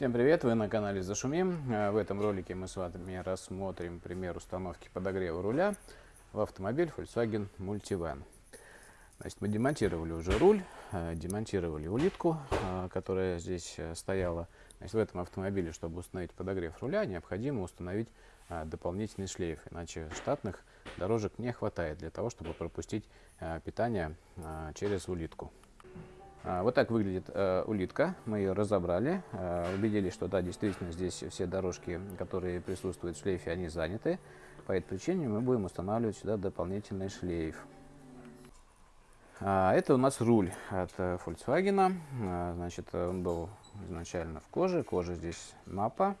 Всем привет! Вы на канале Зашумим. Э, в этом ролике мы с вами рассмотрим пример установки подогрева руля в автомобиль Volkswagen Multivan. Значит, мы демонтировали уже руль, э, демонтировали улитку, э, которая здесь стояла. Значит, в этом автомобиле, чтобы установить подогрев руля, необходимо установить дополнительный шлейф, иначе штатных дорожек не хватает для того, чтобы пропустить питание через улитку. А, вот так выглядит э, улитка. Мы ее разобрали, э, убедились, что да, действительно здесь все дорожки, которые присутствуют в шлейфе, они заняты. По этой причине мы будем устанавливать сюда дополнительный шлейф. А, это у нас руль от э, Volkswagen. А, значит, он был изначально в коже. Кожа здесь мапа.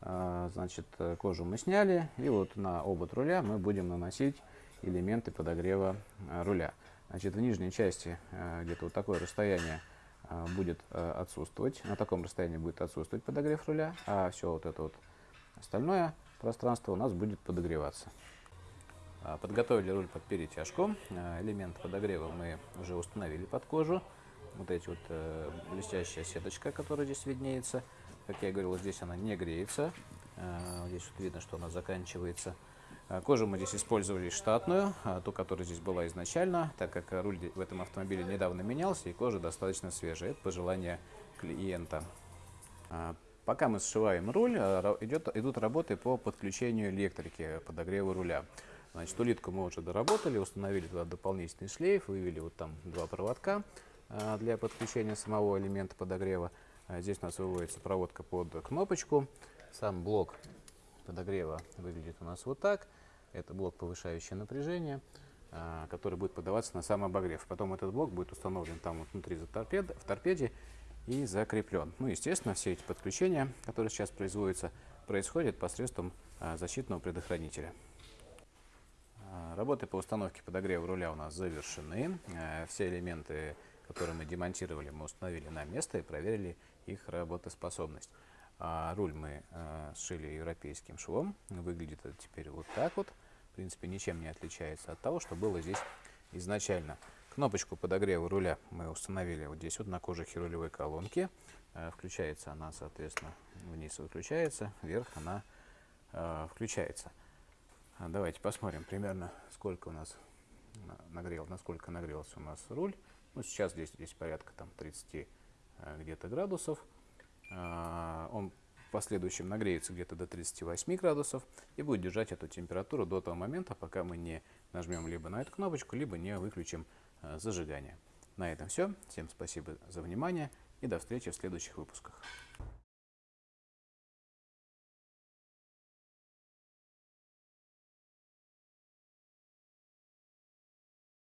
Значит, кожу мы сняли. И вот на обод руля мы будем наносить элементы подогрева руля. Значит, в нижней части э, где-то вот такое расстояние э, будет э, отсутствовать. На таком расстоянии будет отсутствовать подогрев руля, а все вот это вот остальное пространство у нас будет подогреваться. Подготовили руль под перетяжку. Элемент подогрева мы уже установили под кожу. Вот эти вот блестящая сеточка, которая здесь виднеется. Как я говорил, здесь она не греется. Здесь вот видно, что она заканчивается. А, кожу мы здесь использовали штатную, а, ту, которая здесь была изначально, так как руль в этом автомобиле недавно менялся, и кожа достаточно свежая. Это пожелание клиента. А, пока мы сшиваем руль, идут работы по подключению электрики, подогреву руля. Значит, улитку мы уже доработали, установили туда дополнительный шлейф, вывели вот там два проводка для подключения самого элемента подогрева. Здесь у нас выводится проводка под кнопочку. Сам блок подогрева выглядит у нас вот так. Это блок повышающее напряжение, а, который будет подаваться на сам обогрев. Потом этот блок будет установлен там вот внутри за торпед, в торпеде и закреплен. Ну, естественно, все эти подключения, которые сейчас производятся, происходят посредством а, защитного предохранителя. А, работы по установке подогрева руля у нас завершены. Все элементы, которые мы демонтировали, мы установили на место и проверили их работоспособность. А руль мы э, сшили европейским швом. Выглядит это теперь вот так вот. В принципе, ничем не отличается от того, что было здесь изначально. Кнопочку подогрева руля мы установили вот здесь вот на кожухе рулевой колонки. Э, включается она, соответственно, вниз выключается, вверх она э, включается. А давайте посмотрим примерно, сколько у нас нагрел, насколько нагрелся у нас руль. Ну, сейчас здесь, здесь порядка там 30 э, где-то градусов. Он в последующем нагреется где-то до 38 градусов и будет держать эту температуру до того момента, пока мы не нажмем либо на эту кнопочку, либо не выключим а, зажигание. На этом все. Всем спасибо за внимание и до встречи в следующих выпусках.